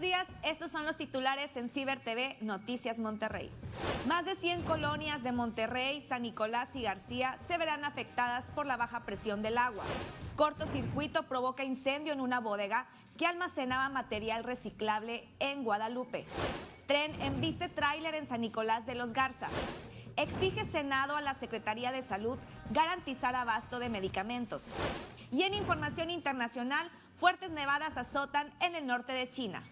días. Estos son los titulares en Ciber TV Noticias Monterrey. Más de 100 colonias de Monterrey, San Nicolás y García se verán afectadas por la baja presión del agua. Cortocircuito provoca incendio en una bodega que almacenaba material reciclable en Guadalupe. Tren embiste tráiler en San Nicolás de los Garza. Exige Senado a la Secretaría de Salud garantizar abasto de medicamentos. Y en información internacional, fuertes nevadas azotan en el norte de China.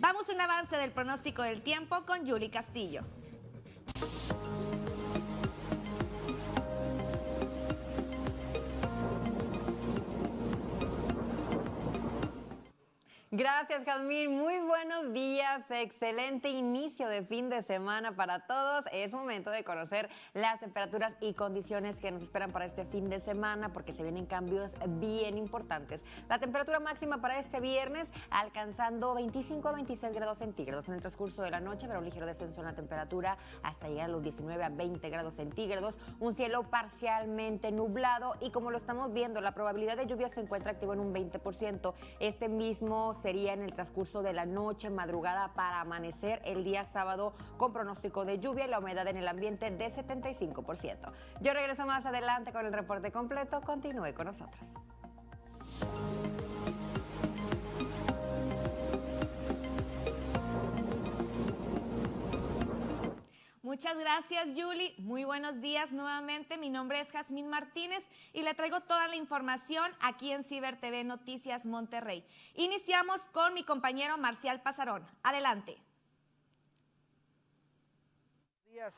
Vamos a un avance del pronóstico del tiempo con Yuli Castillo. Gracias, Jazmín. Muy buenos días. Excelente inicio de fin de semana para todos. Es momento de conocer las temperaturas y condiciones que nos esperan para este fin de semana porque se vienen cambios bien importantes. La temperatura máxima para este viernes alcanzando 25 a 26 grados centígrados en el transcurso de la noche, pero un ligero descenso en la temperatura hasta llegar a los 19 a 20 grados centígrados. Un cielo parcialmente nublado y como lo estamos viendo, la probabilidad de lluvia se encuentra activa en un 20%. Este mismo sería en el transcurso de la noche, madrugada para amanecer el día sábado con pronóstico de lluvia y la humedad en el ambiente de 75%. Yo regreso más adelante con el reporte completo. Continúe con nosotros. Muchas gracias, Julie. Muy buenos días nuevamente. Mi nombre es Jazmín Martínez y le traigo toda la información aquí en Ciber TV Noticias Monterrey. Iniciamos con mi compañero Marcial Pasarón. Adelante.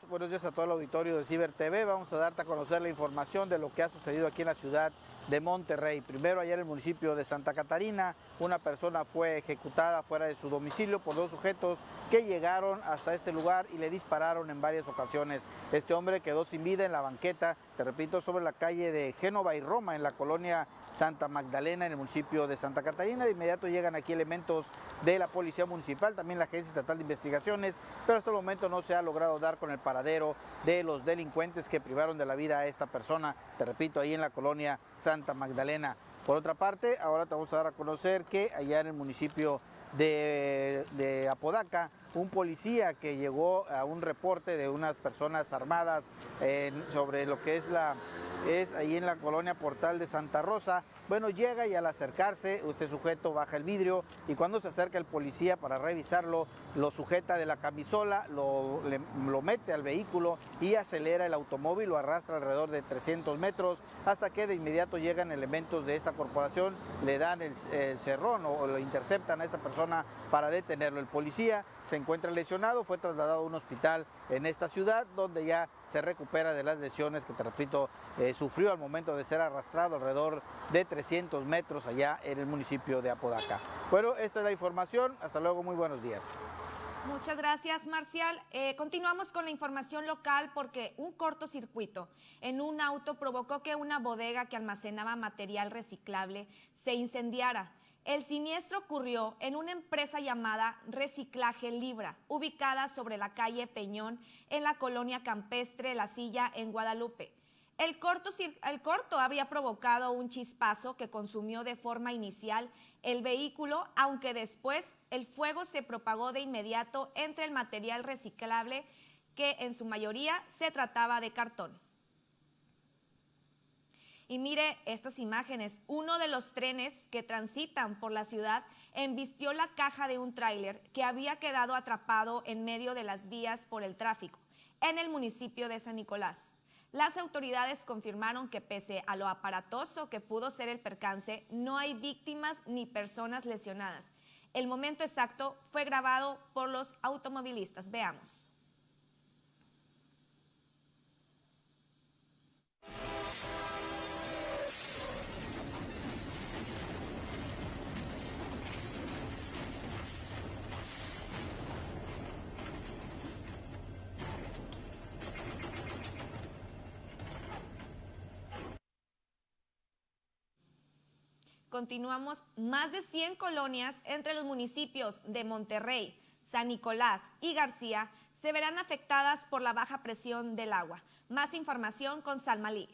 Buenos días, a todo el auditorio de Ciber TV. Vamos a darte a conocer la información de lo que ha sucedido aquí en la ciudad de Monterrey. Primero ayer en el municipio de Santa Catarina, una persona fue ejecutada fuera de su domicilio por dos sujetos que llegaron hasta este lugar y le dispararon en varias ocasiones. Este hombre quedó sin vida en la banqueta, te repito, sobre la calle de Génova y Roma, en la colonia Santa Magdalena, en el municipio de Santa Catarina. De inmediato llegan aquí elementos de la Policía Municipal, también la Agencia Estatal de Investigaciones, pero hasta el momento no se ha logrado dar con el paradero de los delincuentes que privaron de la vida a esta persona, te repito, ahí en la colonia Santa Magdalena. Por otra parte, ahora te vamos a dar a conocer que allá en el municipio de, Apodaca, un policía que llegó a un reporte de unas personas armadas sobre lo que es la es ahí en la colonia Portal de Santa Rosa. Bueno, llega y al acercarse, este sujeto baja el vidrio y cuando se acerca el policía para revisarlo, lo sujeta de la camisola, lo, lo mete al vehículo y acelera el automóvil, lo arrastra alrededor de 300 metros hasta que de inmediato llegan elementos de esta corporación, le dan el, el cerrón o lo interceptan a esta persona para detenerlo. El policía se encuentra lesionado, fue trasladado a un hospital en esta ciudad donde ya se recupera de las lesiones que, te eh, sufrió al momento de ser arrastrado alrededor de 300 metros allá en el municipio de Apodaca. Bueno, esta es la información. Hasta luego, muy buenos días. Muchas gracias, Marcial. Eh, continuamos con la información local porque un cortocircuito en un auto provocó que una bodega que almacenaba material reciclable se incendiara. El siniestro ocurrió en una empresa llamada Reciclaje Libra, ubicada sobre la calle Peñón en la colonia campestre La Silla en Guadalupe. El corto, el corto habría provocado un chispazo que consumió de forma inicial el vehículo, aunque después el fuego se propagó de inmediato entre el material reciclable, que en su mayoría se trataba de cartón. Y mire estas imágenes. Uno de los trenes que transitan por la ciudad embistió la caja de un tráiler que había quedado atrapado en medio de las vías por el tráfico en el municipio de San Nicolás. Las autoridades confirmaron que pese a lo aparatoso que pudo ser el percance, no hay víctimas ni personas lesionadas. El momento exacto fue grabado por los automovilistas. Veamos. Continuamos, más de 100 colonias entre los municipios de Monterrey, San Nicolás y García se verán afectadas por la baja presión del agua. Más información con Salmalí.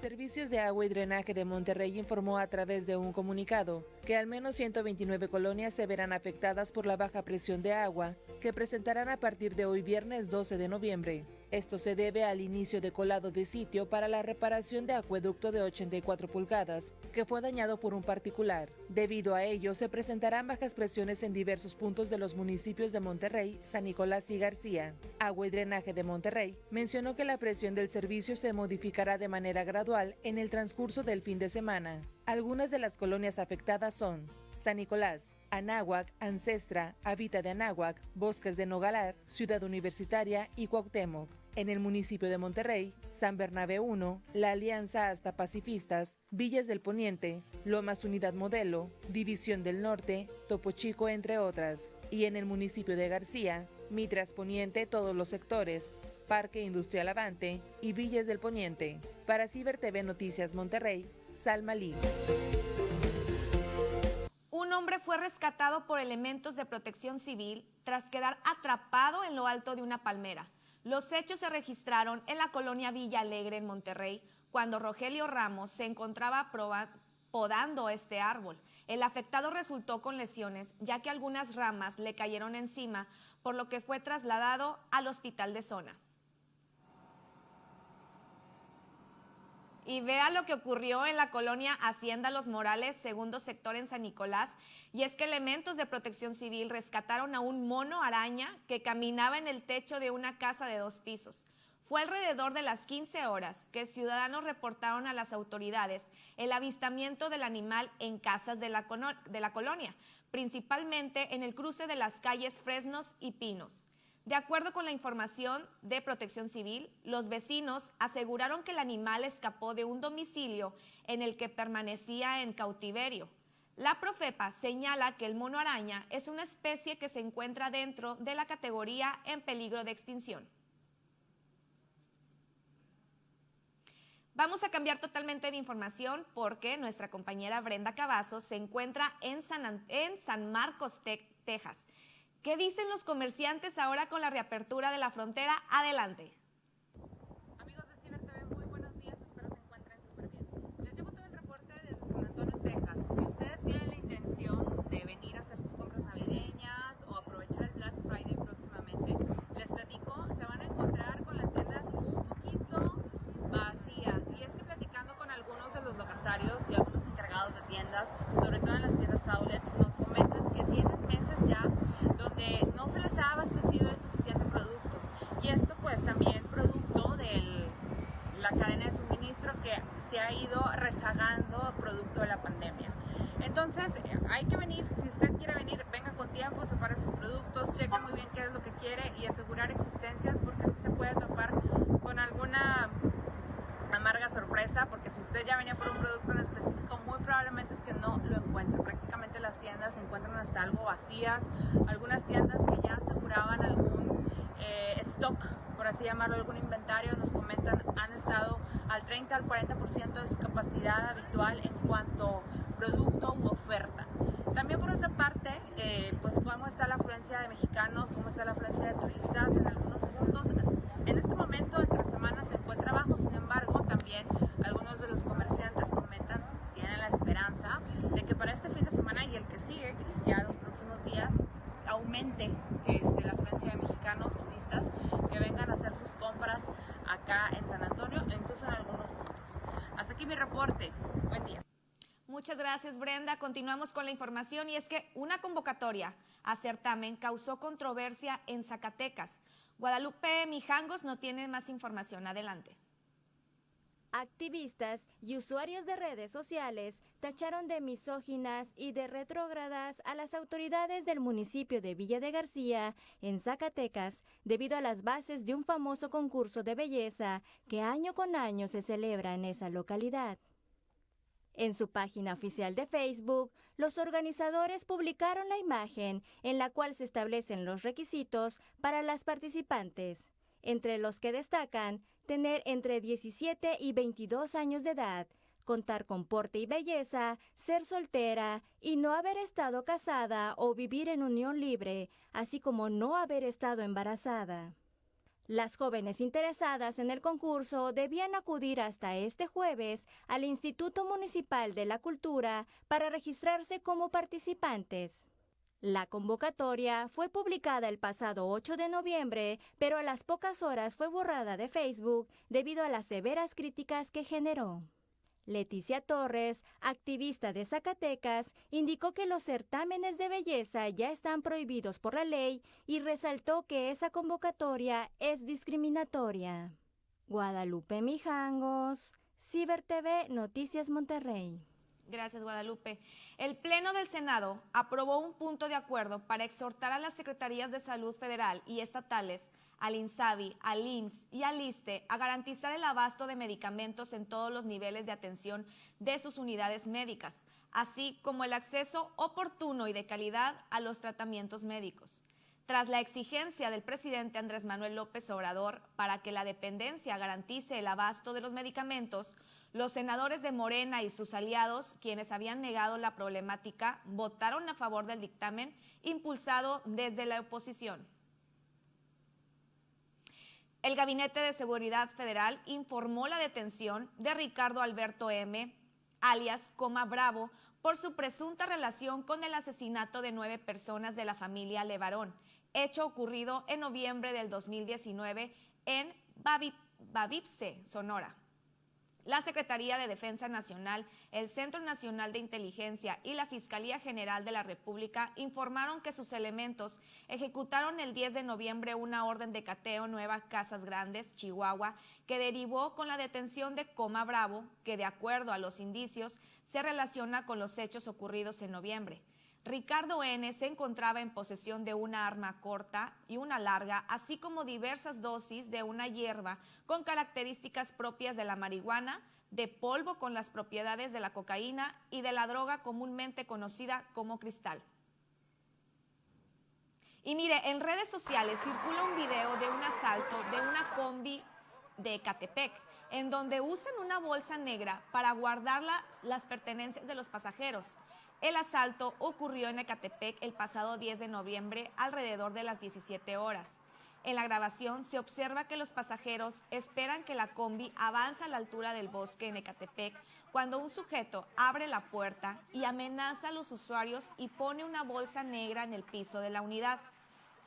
Servicios de Agua y Drenaje de Monterrey informó a través de un comunicado que al menos 129 colonias se verán afectadas por la baja presión de agua que presentarán a partir de hoy viernes 12 de noviembre. Esto se debe al inicio de colado de sitio para la reparación de acueducto de 84 pulgadas, que fue dañado por un particular. Debido a ello, se presentarán bajas presiones en diversos puntos de los municipios de Monterrey, San Nicolás y García. Agua y Drenaje de Monterrey mencionó que la presión del servicio se modificará de manera gradual en el transcurso del fin de semana. Algunas de las colonias afectadas son San Nicolás, Anáhuac, Ancestra, Habita de Anáhuac, Bosques de Nogalar, Ciudad Universitaria y Cuauhtémoc en el municipio de Monterrey, San Bernabé 1, La Alianza hasta Pacifistas, Villas del Poniente, Lomas Unidad Modelo, División del Norte, Topo Chico, entre otras. Y en el municipio de García, Mitras Poniente, todos los sectores, Parque Industrial Avante y Villas del Poniente. Para Ciber TV Noticias Monterrey, Salma Lee. Un hombre fue rescatado por elementos de protección civil tras quedar atrapado en lo alto de una palmera. Los hechos se registraron en la colonia Villa Alegre en Monterrey, cuando Rogelio Ramos se encontraba podando este árbol. El afectado resultó con lesiones, ya que algunas ramas le cayeron encima, por lo que fue trasladado al hospital de zona. Y vea lo que ocurrió en la colonia Hacienda Los Morales, segundo sector en San Nicolás, y es que elementos de protección civil rescataron a un mono araña que caminaba en el techo de una casa de dos pisos. Fue alrededor de las 15 horas que ciudadanos reportaron a las autoridades el avistamiento del animal en casas de la, de la colonia, principalmente en el cruce de las calles Fresnos y Pinos. De acuerdo con la información de Protección Civil, los vecinos aseguraron que el animal escapó de un domicilio en el que permanecía en cautiverio. La Profepa señala que el mono araña es una especie que se encuentra dentro de la categoría en peligro de extinción. Vamos a cambiar totalmente de información porque nuestra compañera Brenda Cavazos se encuentra en San, en San Marcos, Texas. ¿Qué dicen los comerciantes ahora con la reapertura de la frontera? Adelante. Amigos de Ciber muy buenos días, espero se encuentren súper bien. Les llevo todo el reporte desde San Antonio, Texas. Si ustedes tienen la intención de venir a hacer sus compras navideñas o aprovechar el Black Friday próximamente, les platico, se van a encontrar con las tiendas un poquito vacías. Y es que platicando con algunos de los locatarios y algunos encargados de tiendas, sobre todo en las tiendas outlets, nos comentan que tienen meses ya no se les ha abastecido de suficiente producto. Y esto pues también producto de la cadena de suministro que se ha ido rezagando producto de la pandemia. Entonces hay que venir, si usted quiere venir, venga con tiempo, separe sus productos, cheque muy bien qué es lo que quiere y asegurar existencias porque si se puede topar con alguna amarga sorpresa porque si usted ya venía por un producto en específico muy probablemente es que no lo encuentre. Prácticamente las tiendas se encuentran hasta algo vacías, algunas tiendas que ya aseguraban algún eh, stock, por así llamarlo, algún inventario, nos comentan han estado al 30 al 40% de su capacidad habitual en cuanto producto u oferta. También por otra parte, eh, pues cómo está la afluencia de mexicanos, cómo está la en algunos puntos. En este momento, entre semanas, se encuentra bajo, sin embargo, también algunos de los comerciantes comentan, pues tienen la esperanza de que para este fin de semana y el que sigue, ya los próximos días, aumente este, la afluencia de mexicanos, turistas, que vengan a hacer sus compras acá en San Antonio incluso en algunos puntos. Hasta aquí mi reporte. Buen día. Muchas gracias, Brenda. Continuamos con la información y es que una convocatoria a certamen causó controversia en Zacatecas. Guadalupe Mijangos no tiene más información. Adelante. Activistas y usuarios de redes sociales tacharon de misóginas y de retrógradas a las autoridades del municipio de Villa de García, en Zacatecas, debido a las bases de un famoso concurso de belleza que año con año se celebra en esa localidad. En su página oficial de Facebook, los organizadores publicaron la imagen en la cual se establecen los requisitos para las participantes, entre los que destacan tener entre 17 y 22 años de edad, contar con porte y belleza, ser soltera y no haber estado casada o vivir en unión libre, así como no haber estado embarazada. Las jóvenes interesadas en el concurso debían acudir hasta este jueves al Instituto Municipal de la Cultura para registrarse como participantes. La convocatoria fue publicada el pasado 8 de noviembre, pero a las pocas horas fue borrada de Facebook debido a las severas críticas que generó. Leticia Torres, activista de Zacatecas, indicó que los certámenes de belleza ya están prohibidos por la ley y resaltó que esa convocatoria es discriminatoria. Guadalupe Mijangos, Ciber TV Noticias Monterrey. Gracias, Guadalupe. El Pleno del Senado aprobó un punto de acuerdo para exhortar a las Secretarías de Salud Federal y estatales, al INSABI, al IMSS y al ISTE a garantizar el abasto de medicamentos en todos los niveles de atención de sus unidades médicas, así como el acceso oportuno y de calidad a los tratamientos médicos. Tras la exigencia del presidente Andrés Manuel López Obrador para que la dependencia garantice el abasto de los medicamentos, los senadores de Morena y sus aliados, quienes habían negado la problemática, votaron a favor del dictamen impulsado desde la oposición. El Gabinete de Seguridad Federal informó la detención de Ricardo Alberto M., alias Coma Bravo, por su presunta relación con el asesinato de nueve personas de la familia Levarón, hecho ocurrido en noviembre del 2019 en Babipse, Sonora. La Secretaría de Defensa Nacional, el Centro Nacional de Inteligencia y la Fiscalía General de la República informaron que sus elementos ejecutaron el 10 de noviembre una orden de cateo Nueva Casas Grandes, Chihuahua, que derivó con la detención de Coma Bravo, que de acuerdo a los indicios se relaciona con los hechos ocurridos en noviembre. Ricardo N. se encontraba en posesión de una arma corta y una larga, así como diversas dosis de una hierba con características propias de la marihuana, de polvo con las propiedades de la cocaína y de la droga comúnmente conocida como cristal. Y mire, en redes sociales circula un video de un asalto de una combi de Catepec, en donde usan una bolsa negra para guardar las pertenencias de los pasajeros. El asalto ocurrió en Ecatepec el pasado 10 de noviembre alrededor de las 17 horas. En la grabación se observa que los pasajeros esperan que la combi avance a la altura del bosque en Ecatepec cuando un sujeto abre la puerta y amenaza a los usuarios y pone una bolsa negra en el piso de la unidad.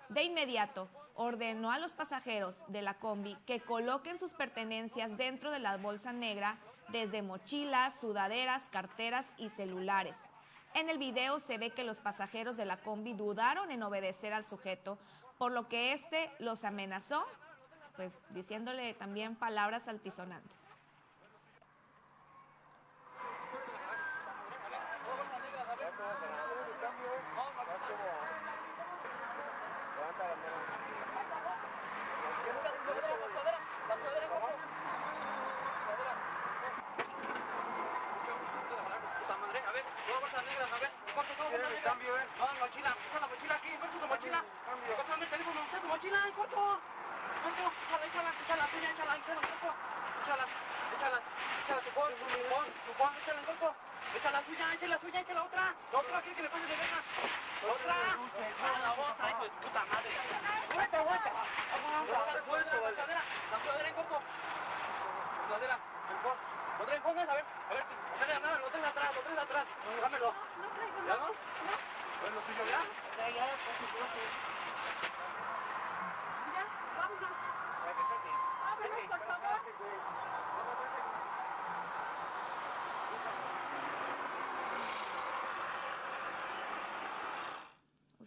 De inmediato, ordenó a los pasajeros de la combi que coloquen sus pertenencias dentro de la bolsa negra, desde mochilas, sudaderas, carteras y celulares. En el video se ve que los pasajeros de la combi dudaron en obedecer al sujeto, por lo que éste los amenazó, pues diciéndole también palabras altisonantes. Cambio in, con, lo girando.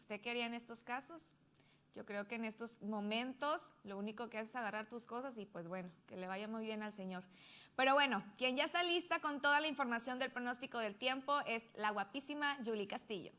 ¿Usted qué haría en estos casos? Yo creo que en estos momentos lo único que haces es agarrar tus cosas y pues bueno, que le vaya muy bien al Señor. Pero bueno, quien ya está lista con toda la información del pronóstico del tiempo es la guapísima Julie Castillo.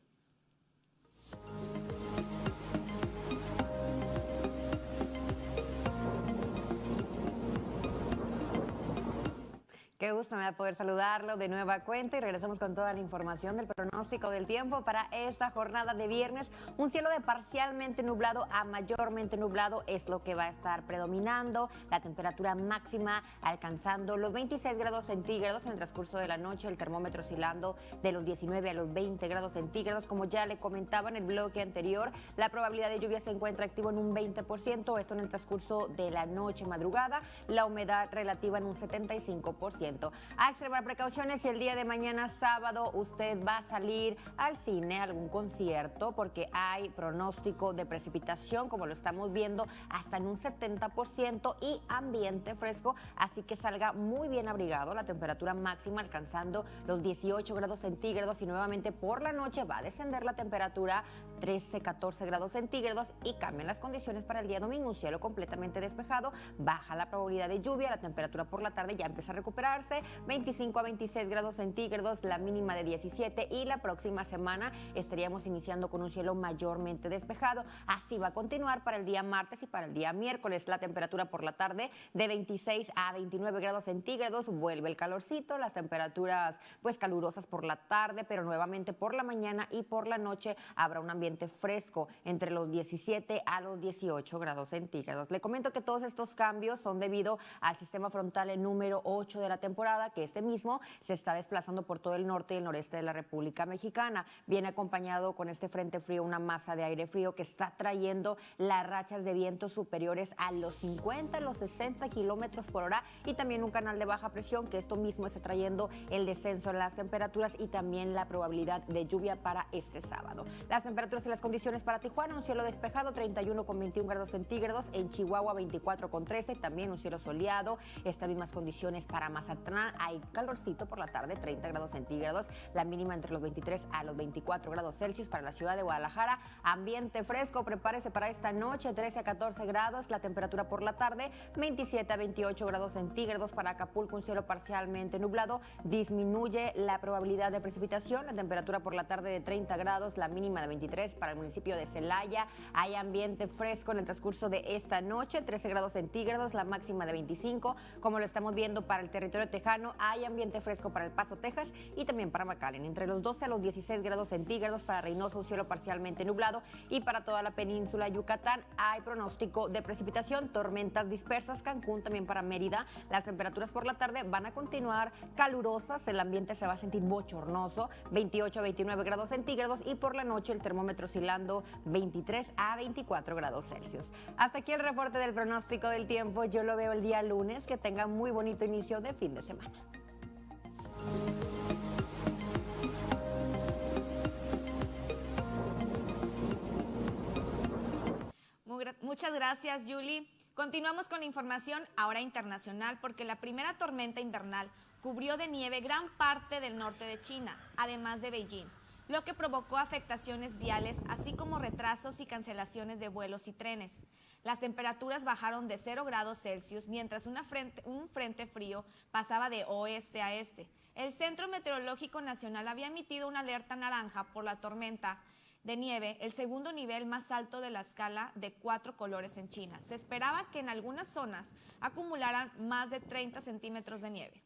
Gusto me da poder saludarlo de nueva cuenta y regresamos con toda la información del pronóstico del tiempo para esta jornada de viernes. Un cielo de parcialmente nublado a mayormente nublado es lo que va a estar predominando. La temperatura máxima alcanzando los 26 grados centígrados en el transcurso de la noche, el termómetro oscilando de los 19 a los 20 grados centígrados. Como ya le comentaba en el bloque anterior, la probabilidad de lluvia se encuentra activo en un 20%, esto en el transcurso de la noche madrugada, la humedad relativa en un 75%. A extremar precauciones si el día de mañana sábado usted va a salir al cine, a algún concierto, porque hay pronóstico de precipitación, como lo estamos viendo, hasta en un 70% y ambiente fresco, así que salga muy bien abrigado, la temperatura máxima alcanzando los 18 grados centígrados y nuevamente por la noche va a descender la temperatura 13, 14 grados centígrados y cambian las condiciones para el día domingo, un cielo completamente despejado, baja la probabilidad de lluvia, la temperatura por la tarde ya empieza a recuperar 25 a 26 grados centígrados, la mínima de 17 y la próxima semana estaríamos iniciando con un cielo mayormente despejado. Así va a continuar para el día martes y para el día miércoles. La temperatura por la tarde de 26 a 29 grados centígrados, vuelve el calorcito, las temperaturas pues calurosas por la tarde, pero nuevamente por la mañana y por la noche habrá un ambiente fresco entre los 17 a los 18 grados centígrados. Le comento que todos estos cambios son debido al sistema frontal número 8 de la temporada, que este mismo se está desplazando por todo el norte y el noreste de la República Mexicana. Viene acompañado con este frente frío una masa de aire frío que está trayendo las rachas de viento superiores a los 50, los 60 kilómetros por hora y también un canal de baja presión que esto mismo está trayendo el descenso en las temperaturas y también la probabilidad de lluvia para este sábado. Las temperaturas y las condiciones para Tijuana, un cielo despejado, 31 con 21 grados centígrados, en Chihuahua 24 con 13, también un cielo soleado, estas mismas condiciones para Mazatlán hay calorcito por la tarde, 30 grados centígrados, la mínima entre los 23 a los 24 grados Celsius para la ciudad de Guadalajara. Ambiente fresco, prepárese para esta noche, 13 a 14 grados, la temperatura por la tarde, 27 a 28 grados centígrados para Acapulco, un cielo parcialmente nublado, disminuye la probabilidad de precipitación, la temperatura por la tarde de 30 grados, la mínima de 23 para el municipio de Celaya, hay ambiente fresco en el transcurso de esta noche, 13 grados centígrados, la máxima de 25, como lo estamos viendo para el territorio Tejano hay ambiente fresco para El Paso, Texas y también para McAllen. Entre los 12 a los 16 grados centígrados para Reynosa, un cielo parcialmente nublado y para toda la península Yucatán hay pronóstico de precipitación, tormentas dispersas. Cancún también para Mérida. Las temperaturas por la tarde van a continuar calurosas, el ambiente se va a sentir bochornoso, 28 a 29 grados centígrados y por la noche el termómetro oscilando 23 a 24 grados Celsius. Hasta aquí el reporte del pronóstico del tiempo. Yo lo veo el día lunes. Que tengan muy bonito inicio de fin de semana. Muchas gracias, Julie. Continuamos con la información ahora internacional porque la primera tormenta invernal cubrió de nieve gran parte del norte de China, además de Beijing, lo que provocó afectaciones viales, así como retrasos y cancelaciones de vuelos y trenes. Las temperaturas bajaron de 0 grados Celsius mientras un frente frío pasaba de oeste a este. El Centro Meteorológico Nacional había emitido una alerta naranja por la tormenta de nieve, el segundo nivel más alto de la escala de cuatro colores en China. Se esperaba que en algunas zonas acumularan más de 30 centímetros de nieve.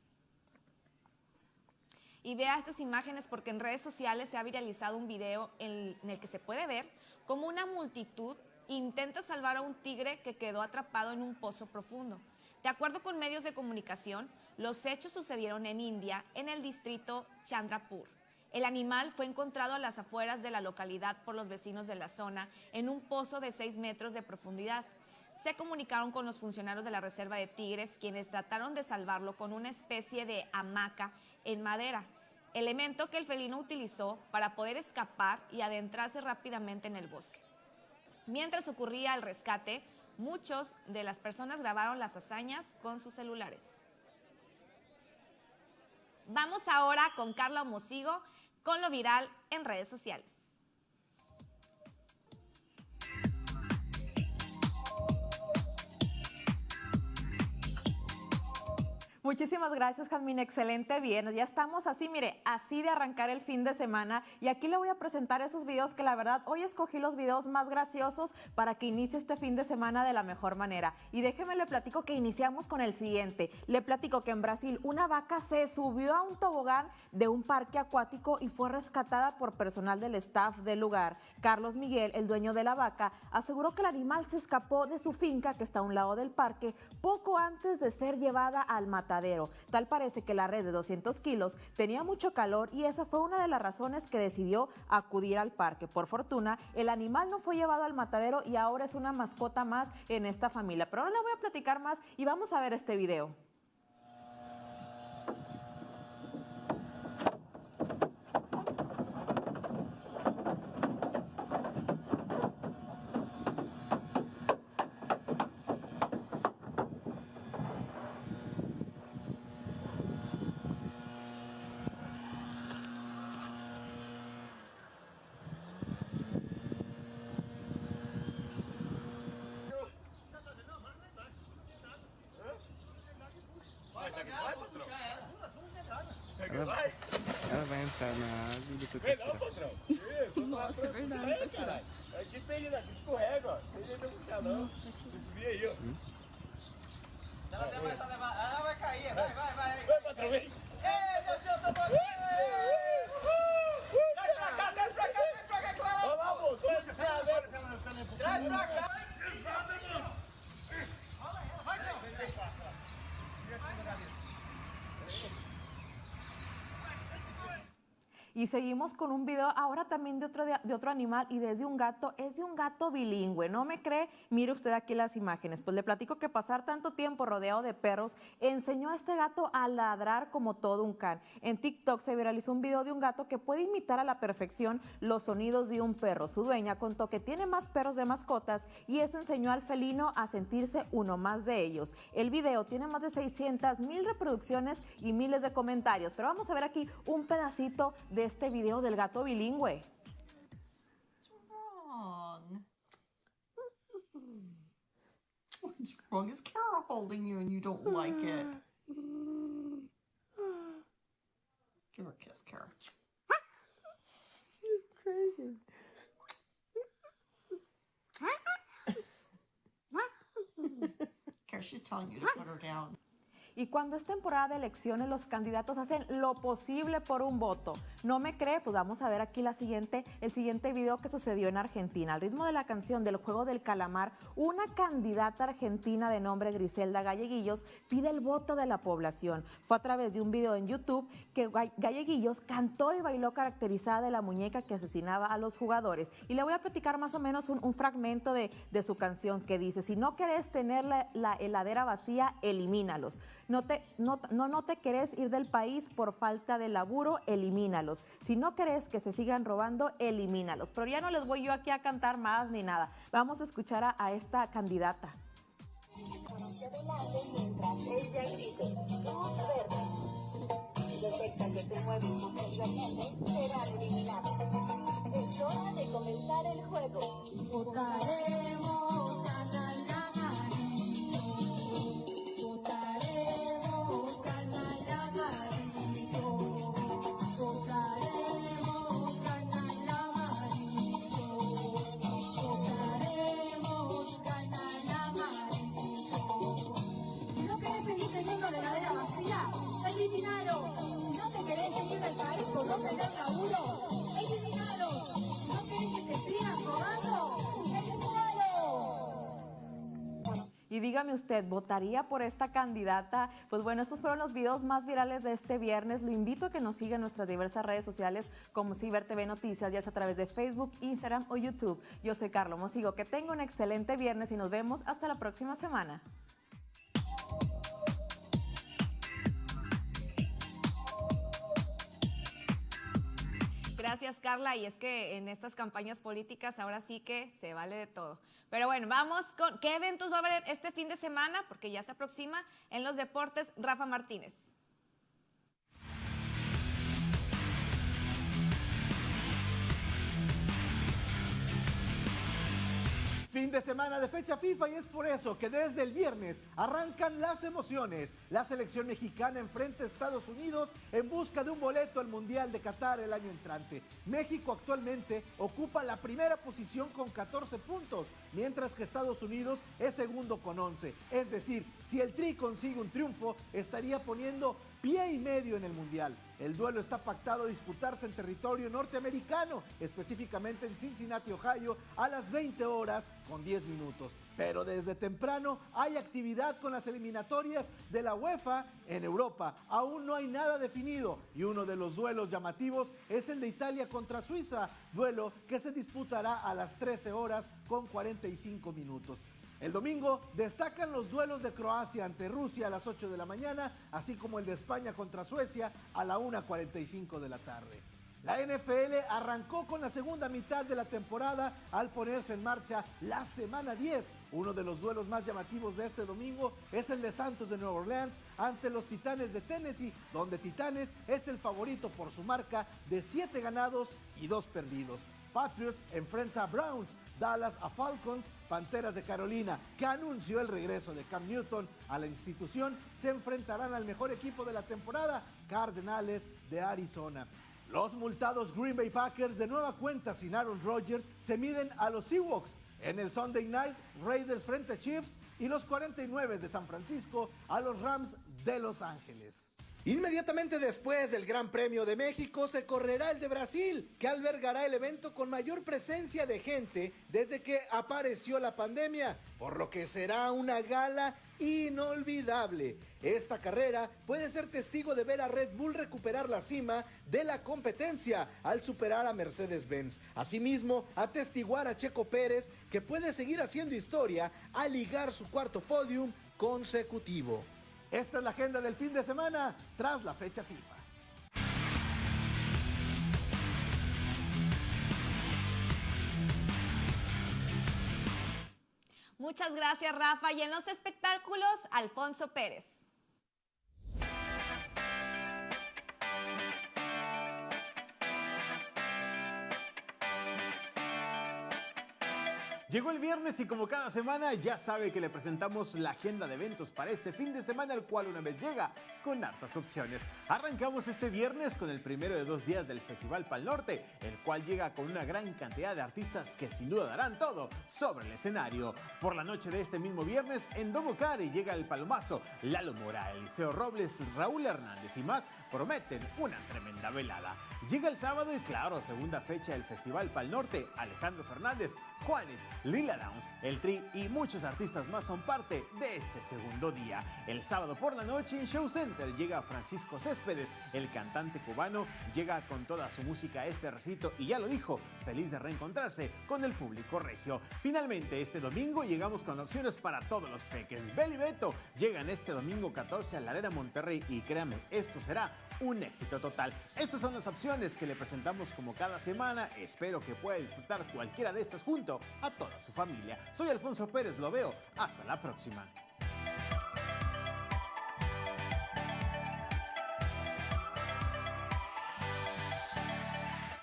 Y vea estas imágenes porque en redes sociales se ha viralizado un video en el que se puede ver como una multitud intenta salvar a un tigre que quedó atrapado en un pozo profundo. De acuerdo con medios de comunicación, los hechos sucedieron en India, en el distrito Chandrapur. El animal fue encontrado a las afueras de la localidad por los vecinos de la zona en un pozo de 6 metros de profundidad. Se comunicaron con los funcionarios de la Reserva de Tigres, quienes trataron de salvarlo con una especie de hamaca en madera, elemento que el felino utilizó para poder escapar y adentrarse rápidamente en el bosque. Mientras ocurría el rescate, muchos de las personas grabaron las hazañas con sus celulares. Vamos ahora con Carla Mosigo con lo viral en redes sociales. Muchísimas gracias, Jasmine. Excelente viernes. Ya estamos así, mire, así de arrancar el fin de semana. Y aquí le voy a presentar esos videos que la verdad hoy escogí los videos más graciosos para que inicie este fin de semana de la mejor manera. Y déjeme le platico que iniciamos con el siguiente. Le platico que en Brasil una vaca se subió a un tobogán de un parque acuático y fue rescatada por personal del staff del lugar. Carlos Miguel, el dueño de la vaca, aseguró que el animal se escapó de su finca que está a un lado del parque poco antes de ser llevada al matadero. Tal parece que la red de 200 kilos tenía mucho calor y esa fue una de las razones que decidió acudir al parque. Por fortuna, el animal no fue llevado al matadero y ahora es una mascota más en esta familia. Pero ahora le voy a platicar más y vamos a ver este video. Entrar na água e depois vai tirar. patrão. Isso, Nossa, é verdade, vai tirar. Aqui tem, né? Escorrega, ó. Tem jeito de puxar, não. Subir aí, ó. Ela vai, ela vai cair, vai, vai, vai. Vai, patrão, vem. Ei, desceu, tô Traz pra cá, traz pra cá, traz pra cá com ela. Vamos lá, moço. Traz pra cá. Y seguimos con un video ahora también de otro, de otro animal y desde un gato. Es de un gato bilingüe. ¿No me cree? Mire usted aquí las imágenes. Pues le platico que pasar tanto tiempo rodeado de perros enseñó a este gato a ladrar como todo un can. En TikTok se viralizó un video de un gato que puede imitar a la perfección los sonidos de un perro. Su dueña contó que tiene más perros de mascotas y eso enseñó al felino a sentirse uno más de ellos. El video tiene más de 600 mil reproducciones y miles de comentarios. Pero vamos a ver aquí un pedacito de este video del gato bilingüe. wrong? What's wrong? Is Kara holding you and you don't like it? Give her a kiss, Kara. Crazy. Kara, she's telling you to put her down. Y cuando es temporada de elecciones, los candidatos hacen lo posible por un voto. ¿No me cree? Pues vamos a ver aquí la siguiente, el siguiente video que sucedió en Argentina. Al ritmo de la canción del juego del calamar, una candidata argentina de nombre Griselda Galleguillos pide el voto de la población. Fue a través de un video en YouTube que Galleguillos cantó y bailó caracterizada de la muñeca que asesinaba a los jugadores. Y le voy a platicar más o menos un, fragmento de, su canción que dice, si no querés tener la heladera vacía, elimínalos. No, te, no, no, no te querés ir del país por falta de laburo, elimínalos. Si no querés que se sigan robando, elimínalos. Pero ya no les voy yo aquí a cantar más ni nada. Vamos a escuchar a, a esta candidata. mientras ella que te serán eliminados. Es hora de comenzar el juego. Votaremos Y dígame usted, ¿votaría por esta candidata? Pues bueno, estos fueron los videos más virales de este viernes. Lo invito a que nos siga en nuestras diversas redes sociales como Ciber TV Noticias, ya sea a través de Facebook, Instagram o YouTube. Yo soy Carlos Mosigo. Que tenga un excelente viernes y nos vemos hasta la próxima semana. Gracias, Carla. Y es que en estas campañas políticas ahora sí que se vale de todo. Pero bueno, vamos con qué eventos va a haber este fin de semana, porque ya se aproxima en los deportes Rafa Martínez. Fin de semana de fecha FIFA y es por eso que desde el viernes arrancan las emociones. La selección mexicana enfrenta a Estados Unidos en busca de un boleto al Mundial de Qatar el año entrante. México actualmente ocupa la primera posición con 14 puntos, mientras que Estados Unidos es segundo con 11. Es decir, si el Tri consigue un triunfo, estaría poniendo pie y medio en el Mundial. El duelo está pactado a disputarse en territorio norteamericano, específicamente en Cincinnati, Ohio, a las 20 horas con 10 minutos. Pero desde temprano hay actividad con las eliminatorias de la UEFA en Europa. Aún no hay nada definido y uno de los duelos llamativos es el de Italia contra Suiza, duelo que se disputará a las 13 horas con 45 minutos. El domingo destacan los duelos de Croacia ante Rusia a las 8 de la mañana, así como el de España contra Suecia a la 1.45 de la tarde. La NFL arrancó con la segunda mitad de la temporada al ponerse en marcha la semana 10. Uno de los duelos más llamativos de este domingo es el de Santos de Nueva Orleans ante los Titanes de Tennessee, donde Titanes es el favorito por su marca de 7 ganados y 2 perdidos. Patriots enfrenta a Browns, Dallas a Falcons, Panteras de Carolina, que anunció el regreso de Cam Newton a la institución, se enfrentarán al mejor equipo de la temporada, Cardenales de Arizona. Los multados Green Bay Packers de nueva cuenta sin Aaron Rodgers se miden a los Seahawks. En el Sunday Night, Raiders frente a Chiefs y los 49 de San Francisco a los Rams de Los Ángeles. Inmediatamente después del Gran Premio de México se correrá el de Brasil, que albergará el evento con mayor presencia de gente desde que apareció la pandemia, por lo que será una gala inolvidable. Esta carrera puede ser testigo de ver a Red Bull recuperar la cima de la competencia al superar a Mercedes-Benz. Asimismo, atestiguar a Checo Pérez que puede seguir haciendo historia al ligar su cuarto podium consecutivo. Esta es la agenda del fin de semana tras la fecha FIFA. Muchas gracias, Rafa. Y en los espectáculos, Alfonso Pérez. Llegó el viernes y como cada semana ya sabe que le presentamos la agenda de eventos para este fin de semana, el cual una vez llega con hartas opciones. Arrancamos este viernes con el primero de dos días del Festival Pal Norte, el cual llega con una gran cantidad de artistas que sin duda darán todo sobre el escenario. Por la noche de este mismo viernes, en Domo Cari llega el Palomazo, Lalo Mora, Eliseo Robles, Raúl Hernández y más prometen una tremenda velada. Llega el sábado y claro, segunda fecha del Festival Pal Norte, Alejandro Fernández, Juanes, Lila Downs, El Tri y muchos artistas más son parte de este segundo día. El sábado por la noche en Show Center llega Francisco Céspedes, el cantante cubano, llega con toda su música a este recito y ya lo dijo, feliz de reencontrarse con el público regio. Finalmente este domingo llegamos con opciones para todos los peques. Beli Beto llegan este domingo 14 a la Arena Monterrey y créanme, esto será un éxito total. Estas son las opciones que le presentamos como cada semana. Espero que pueda disfrutar cualquiera de estas a toda su familia. Soy Alfonso Pérez, lo veo. Hasta la próxima.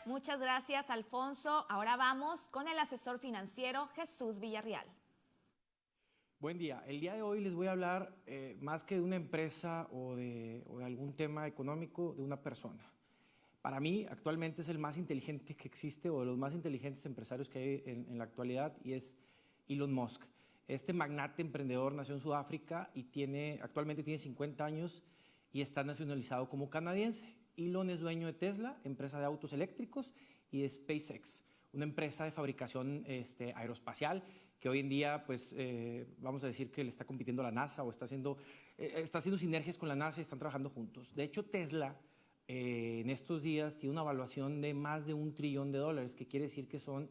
Muchas gracias, Alfonso. Ahora vamos con el asesor financiero Jesús Villarreal. Buen día. El día de hoy les voy a hablar eh, más que de una empresa o de, o de algún tema económico, de una persona. Para mí, actualmente es el más inteligente que existe o de los más inteligentes empresarios que hay en, la actualidad y es Elon Musk. Este magnate emprendedor nació en Sudáfrica y tiene, actualmente tiene 50 años y está nacionalizado como canadiense. Elon es dueño de Tesla, empresa de autos eléctricos, y de SpaceX, una empresa de fabricación este, aeroespacial que hoy en día, pues, eh, vamos a decir que le está compitiendo a la NASA o está haciendo, eh, está haciendo sinergias con la NASA y están trabajando juntos. De hecho, Tesla eh, en estos días tiene una evaluación de más de un trillón de dólares, que quiere decir que son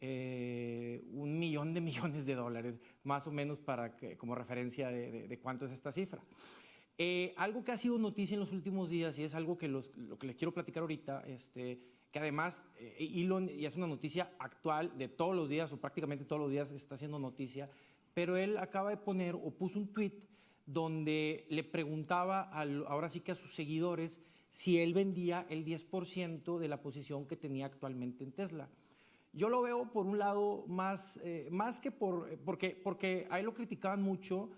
eh, un millón de millones de dólares, más o menos para que, como referencia de, de- de cuánto es esta cifra. Eh, algo que ha sido noticia en los últimos días y es algo que los- lo que les quiero platicar ahorita, este, que además eh, Elon, y es una noticia actual de todos los días o prácticamente todos los días está haciendo noticia, pero él acaba de poner o puso un tweet donde le preguntaba al- ahora sí que a sus seguidores si él vendía el 10% de la posición que tenía actualmente en Tesla. Yo lo veo por un lado más, eh, más que por, porque, porque a lo criticaban mucho,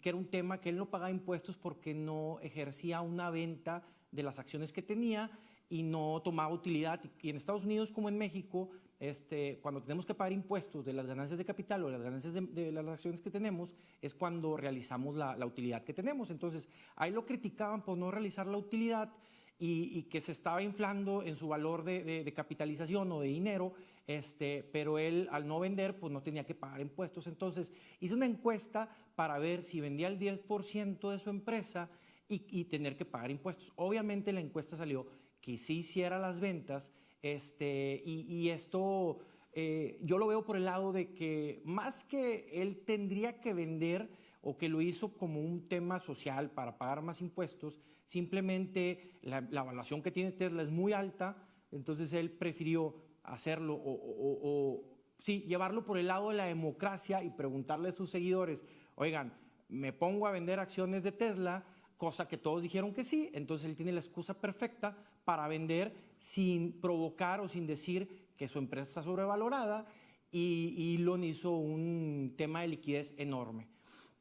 que era un tema que él no pagaba impuestos porque no ejercía una venta de las acciones que tenía y no tomaba utilidad. Y en Estados Unidos como en México, este, cuando tenemos que pagar impuestos de las ganancias de capital o las ganancias de, de las acciones que tenemos, es cuando realizamos la, la, utilidad que tenemos. Entonces, ahí lo criticaban por no realizar la utilidad y, que se estaba inflando en su valor de, de, de, capitalización o de dinero, este, pero él al no vender, pues no tenía que pagar impuestos. Entonces, hice una encuesta para ver si vendía el 10% de su empresa y, tener que pagar impuestos. Obviamente la encuesta salió que sí hiciera las ventas este, y, y esto eh, yo lo veo por el lado de que más que él tendría que vender o que lo hizo como un tema social para pagar más impuestos, simplemente la, la evaluación que tiene Tesla es muy alta, entonces él prefirió hacerlo o, sí, llevarlo por el lado de la democracia y preguntarle a sus seguidores, oigan, me pongo a vender acciones de Tesla, cosa que todos dijeron que sí, entonces él tiene la excusa perfecta para vender sin provocar o sin decir que su empresa está sobrevalorada y, y Elon hizo un tema de liquidez enorme.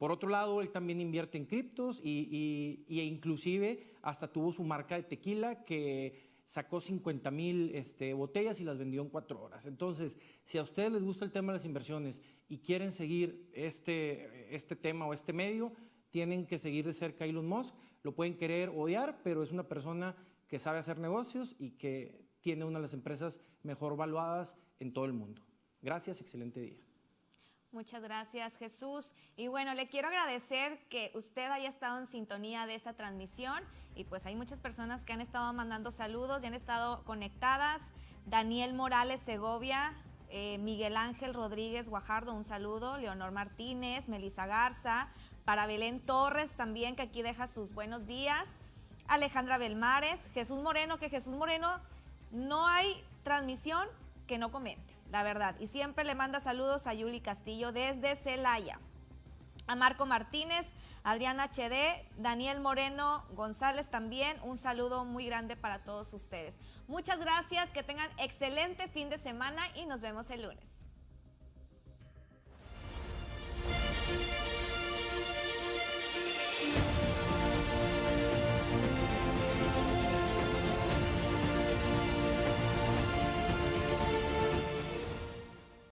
Por otro lado, él también invierte en criptos y, y, e inclusive hasta tuvo su marca de tequila que sacó 50 mil este, botellas y las vendió en cuatro horas. Entonces, si a ustedes les gusta el tema de las inversiones y quieren seguir este, este tema o este medio, tienen que seguir de cerca a Elon Musk. Lo pueden querer odiar, pero es una persona que sabe hacer negocios y que tiene una de las empresas mejor valuadas en todo el mundo. Gracias, excelente día. Muchas gracias, Jesús. Y bueno, le quiero agradecer que usted haya estado en sintonía de esta transmisión. Y pues hay muchas personas que han estado mandando saludos y han estado conectadas. Daniel Morales Segovia, eh, Miguel Ángel Rodríguez Guajardo, un saludo. Leonor Martínez, Melisa Garza, para Belén Torres también, que aquí deja sus buenos días. Alejandra Belmares, Jesús Moreno, que Jesús Moreno no hay transmisión que no comente, la verdad. Y siempre le manda saludos a Yuli Castillo desde Celaya. A Marco Martínez, Adriana HD, Daniel Moreno González también. Un saludo muy grande para todos ustedes. Muchas gracias, que tengan excelente fin de semana y nos vemos el lunes.